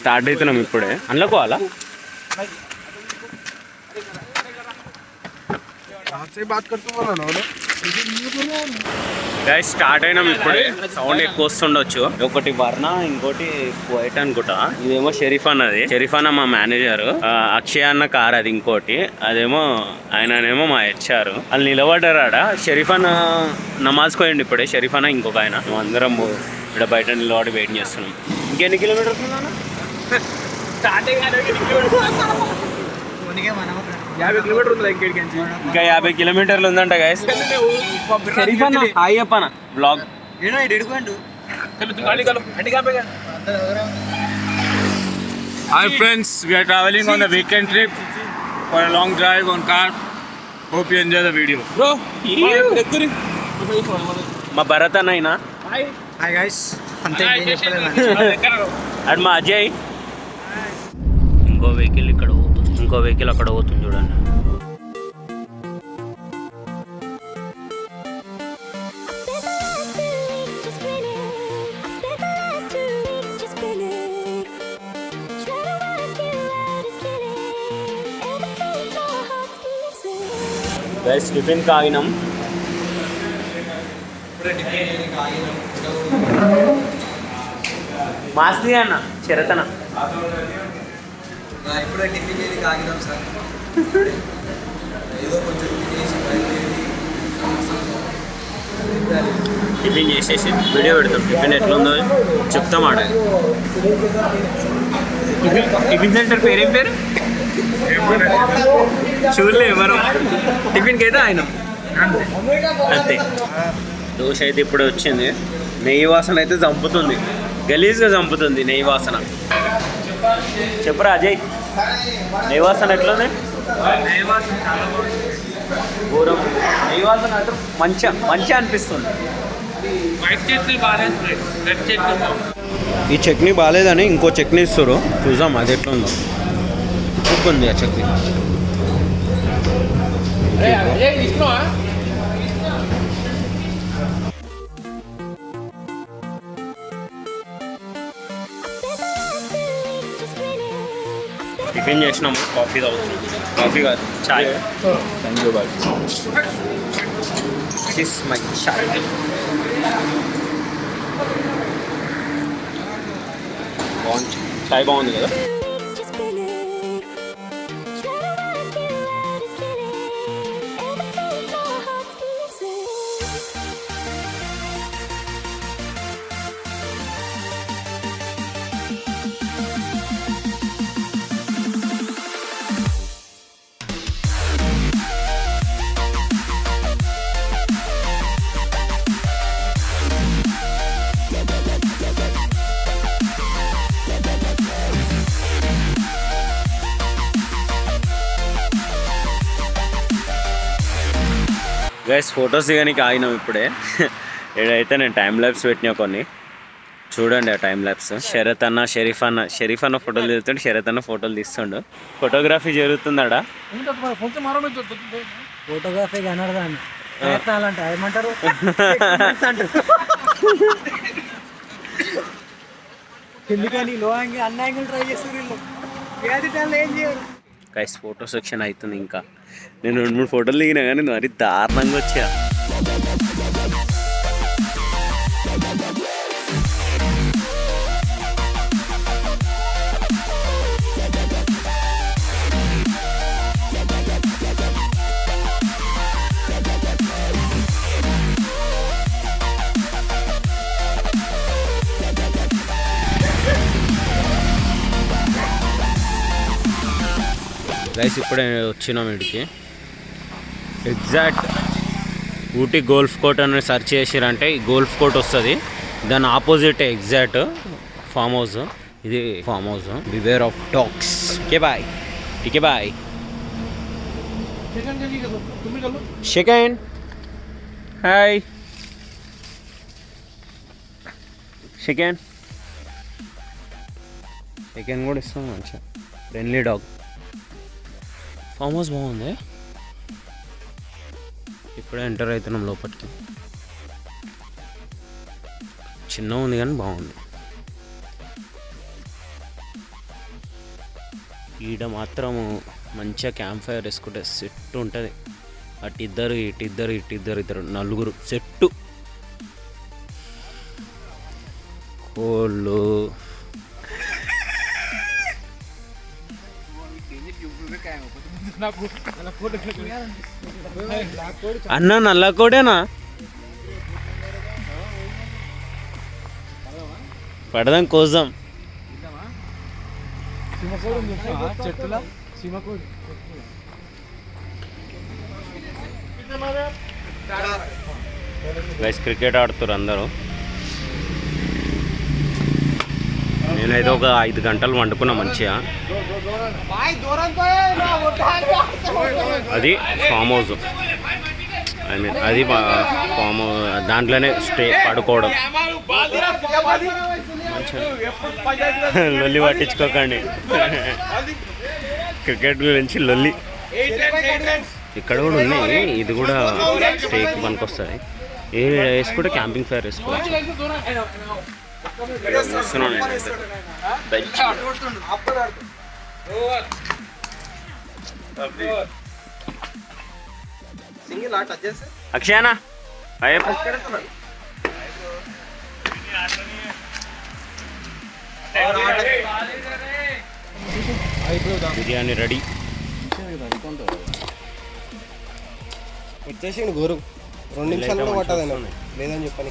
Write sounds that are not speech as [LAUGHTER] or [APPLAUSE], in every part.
Start అవుతున్నాం ఇప్పుడే. అందులోకోవాలా? Guys start అయినాం ఇప్పుడే. సౌండ్ ఎక్కువ వస్తుండొచ్చు. ఒకటి వర్ణ ఇంకోటి వైట్ అనుకుంటా. ఇదేమో షరీఫ్ అన్నది. షరీఫ్ అన్న మా మేనేజర్. అక్షయ్ అన్న కార్ అది ఇంకోటి. అదేమో ఆయననేమో మా హెచ్ఆర్. వాళ్ళు నిలబడ్డారు ఆడ షరీఫ్ అన్న నమాజ్ పోయండి ఇప్పుడే. షరీఫ్ అన్న ఇంకొక ఆయన. అందరం ఇక్కడ బయట నిలబడి వెయిట్ చేస్తున్నాం. ఇంకెన్ని కిలోమీటర్స్ యాభై కిలోమీటర్ ఉంది ఇంకేడికి ఇంకా యాభై కిలోమీటర్లు ఉందంట hi చెప్పన్న blog are traveling on a weekend trip for a long drive on car. Hope you enjoy the video. Bro, మా భరత్ అన్న అయినా హాయ్ గైస్ అంతే ఏం చెప్పలేదు అండ్ మా అజయ్ ఇంకో వెహికల్ ఇక్కడ పోతుంది. ఇంకో వెహికల్ అక్కడ పోతుంది చూడండి. Guys tiffin కాగినాం. మాస్తి అన్న చిరతన. ఇప్పుడే టిఫిన్ చేసి ఆగినాం సార్. ఏదో కొంచెం టిఫిన్ చేసేసి వీడియో పెడతాం. టిఫిన్ ఎట్లుందో చెప్తాం ఆడ టిఫిన్ టిఫిన్ సెంటర్ పేరేం పేరు? చూడలే మనం టిఫిన్కి అయితే ఆయన అంతే. దోశ అయితే ఇప్పుడు వచ్చింది. నెయ్యి వాసన అయితే చంపుతుంది. గలీజ్గా చంపుతుంది నెయ్యి వాసన. చెప్పురా అజయ్. నెయ్యి వాసన ఎట్లుంది ఘోరం. నెయ్యి వాసన అయితే మంచిగా మంచిగా అనిపిస్తుంది ఈ చట్నీ బాగాలేదని ఇంకో చట్నీ ఇస్తారు చూసాం అది ఎట్లా ఉందో ఉప్పు ఉంది ఆ చట్నీ టిఫిన్ చేసినాము. కాఫీ తాగుతున్నాం. కాఫీ కాదు. చాయ్. Thank you bye this my chai. బాగుంది. చాయ్ బాగుంది కదా? గైస్ ఫొటోస్ దిగడానికి ఆగినాం ఇప్పుడే. ఏడైతే నేను టైం ల్యాబ్స్ పెట్టినా కొన్ని. చూడండి ఆ టైం ల్యాబ్స్ శరత్ అన్న షరీఫ్ అన్న షరీఫ్ అన్న ఫోటోలు తీస్తుండే శరత్ అన్న ఫోటోలు తీస్తుండు. ఫోటోగ్రఫీ జరుగుతుందాడా? ఫోటోగ్రఫీ అనర్దాన్ని ప్రయత్నాలంట ఏమంటారు? [LAUGHS] ఎందుకని? లో యాంగిల్ అన్న యాంగిల్ ట్రై చేస్తారు వీళ్ళు. ఏది టైంలో ఏం చేయరు? గైస్ ఫోటో సెక్షన్ అవుతుంది ఇంకా. నేను రెండు మూడు ఫోటోలు దిగినా కానీ మరి దారుణంగా వచ్చా గైస్ ఇప్పుడే వచ్చినాం ఇడికి ఎగ్జాక్ట్ ఊటీ గోల్ఫ్ కోర్ట్ అని సెర్చ్ చేసిరంటే ఈ గోల్ఫ్ కోర్ట్ వస్తుంది. దాని ఆపోజిట్ ఎగ్జాక్ట్ ఫామ్ హౌస్ ఇది farm house beware of dogs కే బాయ్ టీకే బాయ్ సెకండ్ హాయ్ సెకండ్ సెకండ్ కూడా ఇస్తాం మంచిగా. ఫ్రెండ్లీ డాగ్ ఫామ్ హౌస్ బాగుంది? ఇప్పుడే ఎంటర్ అవుతున్నాం లోపలికి. చిన్న ఉంది కానీ బాగుంది. ఈడ మాత్రము మంచిగా క్యాంప్ ఫైర్ వేసుకుంటే సెట్ ఉంటుంది. అటు ఇద్దరు ఇటు ఇద్దరు ఇటు ఇద్దరు ఇద్దరు నలుగురు సెట్టు. కోళ్ళు. అన్న నల్ల కోడేనా? పడదాం కోసాం గైస్ క్రికెట్ ఆడుతారు అందరూ. నేనైతే ఒక ఐదు గంటలు వండుకున్నా మంచిగా. అది ఫామ్ హౌస్. ఐ మీన్ అది ఫామ్ దాంట్లోనే స్టే పడుకోవడం. లొల్లి పట్టించుకోకండి. క్రికెట్ గురించి లొల్లి. ఇక్కడ కూడా ఉన్నాయి. ఇది కూడా స్టేక్ పనికొస్తుంది. ఏ వేసుకుంటే క్యాంపింగ్ ఫైర్ వేసుకోవచ్చు? అక్షయనా? అయ్యప్ప బిర్యానీ రెడీ. వచ్చేసిండు గోరు. రెండు నిమిషాలు కూడా. లేదని చెప్పని.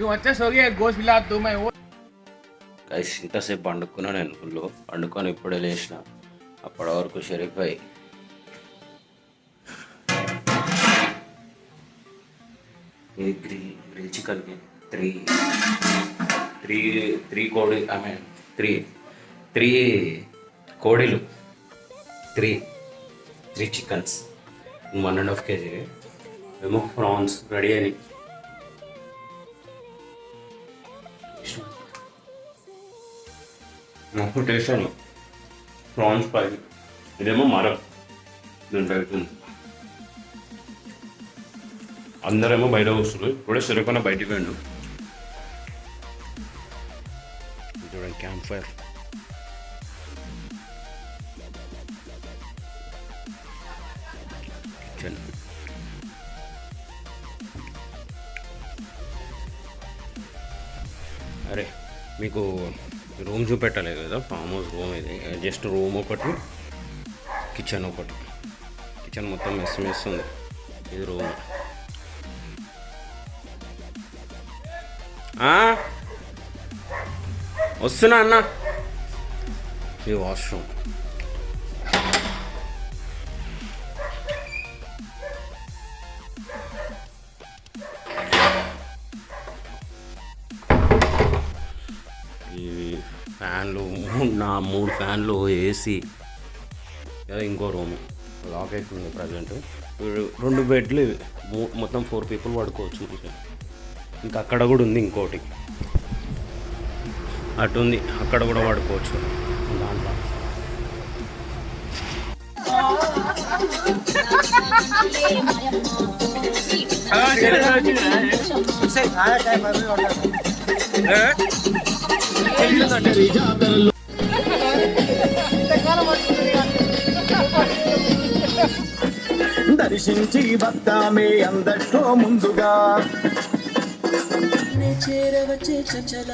నువ్వు వచ్చేసరికి గోస్ పిల్లద్దు గైస్ ఇంతసేపు పండుకున్నా నేను ఫుల్లో పండుకొని ఇప్పుడే లేచిన. అప్పటి వరకు షరీఫ్ అయ్యి ఇది grill grill three three three కోడి I mean three three కోడిలు. Three three chickens one and half kg ఏమో ప్రాన్స్ రెడీ అయినాయి నాకు టేస్ట్ అని ప్రాన్స్ ఫ్రై ఇదేమో మరం నేను బయట అందరేమో బయట వస్తున్నారు ఇప్పుడే సరిపోయిన బయటికి పోయిండు. చూడండి క్యాంప్ ఫైర్ చూపెట్టలేదు కదా ఫామ్ హౌస్ రూమ్ ఇది. జస్ట్ రూమ్ ఒకటి కిచెన్ ఒకటి. కిచెన్ మొత్తం మెస్ మెస్ ఉంది. ఇది రూమ్ వస్తున్నా అన్న. ఇది వాష్రూమ్ ఫ్యాన్లు మూడు నా మూడు ఫ్యాన్లు ఏసీ. ఇంకో రూమ్. లాక్ అవుతుంది ప్రజెంట్. రెండు బెడ్లు ఇవి. మూ- మొత్తం ఫోర్ పీపుల్ పడుకోవచ్చు ఇంకా. ఇంకా అక్కడ కూడా ఉంది ఇంకోటి. అటు ఉంది అక్కడ కూడా పడుకోవచ్చు. దాంట్లో. దర్శించి వస్తామే అందట్లో ముందుగా. చేరవచ్చే చంచల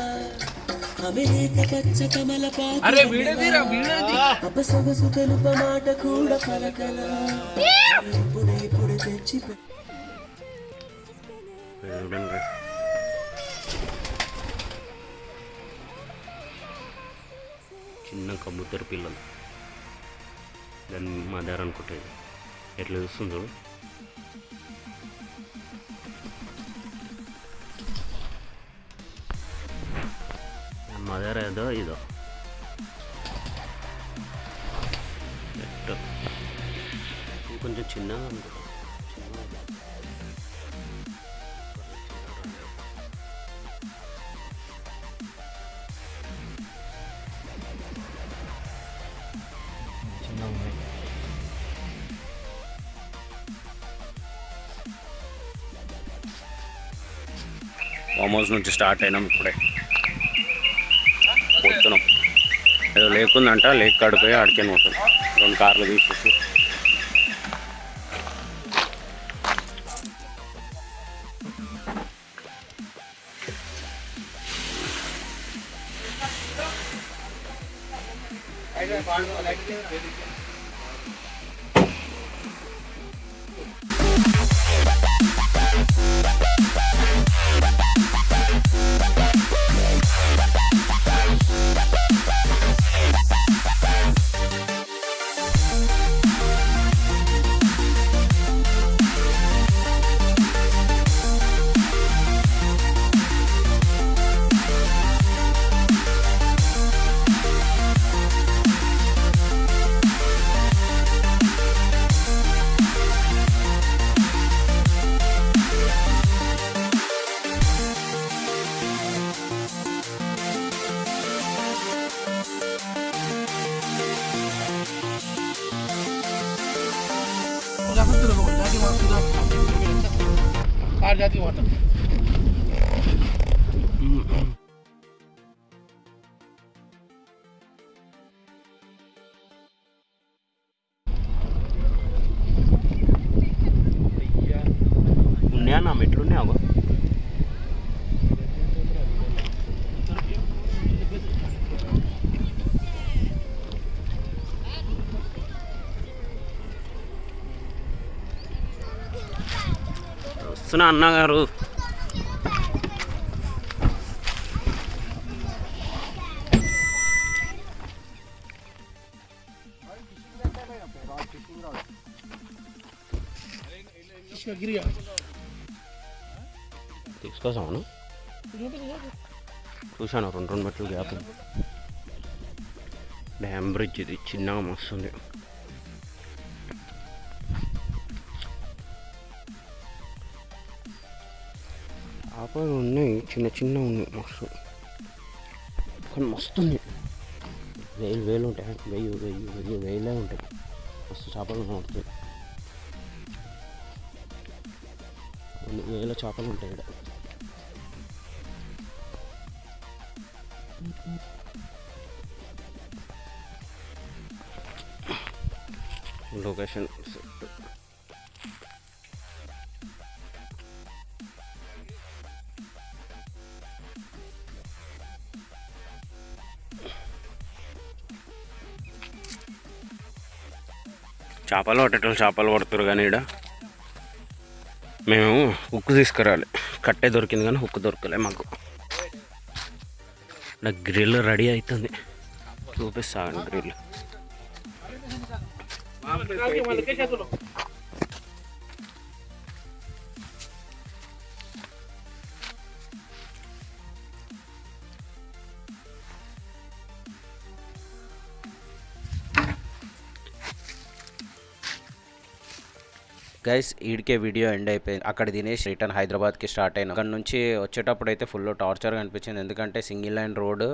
అరే వీడియో తీరా వీడియో తీ. చూడండి చిన్న కబుతరు పిల్లలు. దాన్ని మదర్ అనుకుంటుంది ఎట్లా చూస్తుంది చూడు. మదర్ ఏదో ఇదో. కొంచెం చిన్నగా అనుకుంటా ఫామ్ హౌస్ నుంచి స్టార్ట్ అయినాం ఇప్పుడే. పోతున్నాం. ఏదో లేకుందంట లేక్ కాడిపోయి ఆడికే పోతాం. రెండు కార్లు తీసుకొచ్చి తీసేసి ఉన్నాయా వస్తున్నా అన్నగారు. తీసుకొస్తాను చూశాను రెండు రెండు మెట్లు గ్యాప్ డ్యామ్ బ్రిడ్జ్ ఇది చిన్నగా మస్తుంది. చేపలు ఉన్నాయి చిన్న చిన్న ఉన్నాయి మస్తు. కానీ మస్తు ఉంది వేలు వేలు ఉంటాయి. వెయ్యి వెయ్యి వెయ్యి వేలే ఉంటాయి. మస్తు చేపలు కనబడుతాయి కొన్ని వేల చేపలు ఉంటాయి ఇక్కడ. లొకేషన్ చేపలు పట్టేటోళ్ళు చేపలు పడుతురు కానీ ఇక్కడ మేము ఉక్కు తీసుకురాలి. కట్టే దొరికింది కానీ ఉక్కు దొరకలే మాకు. ఇక్కడ గ్రిల్ రెడీ అవుతుంది చూపిస్తాను గ్రిల్. గైస్ ఈడికే వీడియో ఎండ్ అయిపోయింది. అక్కడ తినేసి రిటర్న్ హైదరాబాద్కి స్టార్ట్ అయినా. అక్కడ నుంచి వచ్చేటప్పుడు అయితే ఫుల్ టార్చర్గా అనిపించింది ఎందుకంటే single line road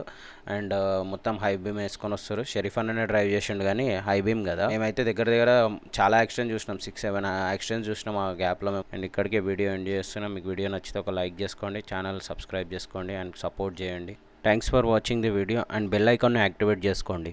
and uh, మొత్తం హై బీమ్ వేసుకొని వస్తారు. షరీఫ్ అన్ననే డ్రైవ్ చేసిండు కానీ హై బీమ్ కదా. మేమైతే దగ్గర దగ్గర చాలా యాక్సిడెంట్ చూసినాం. సిక్స్ సెవెన్ యాక్సిడెంట్ చూసినాం ఆ గ్యాప్లో మేము అండ్ ఇక్కడికే వీడియో ఎండ్ చేస్తున్నాం. మీకు వీడియో నచ్చితే ఒక లైక్ చేసుకోండి. ఛానల్ సబ్స్క్రైబ్ చేసుకోండి అండ్ సపోర్ట్ చేయండి. Thanks for watching the video and bell ఐకాన్ని యాక్టివేట్ చేసుకోండి.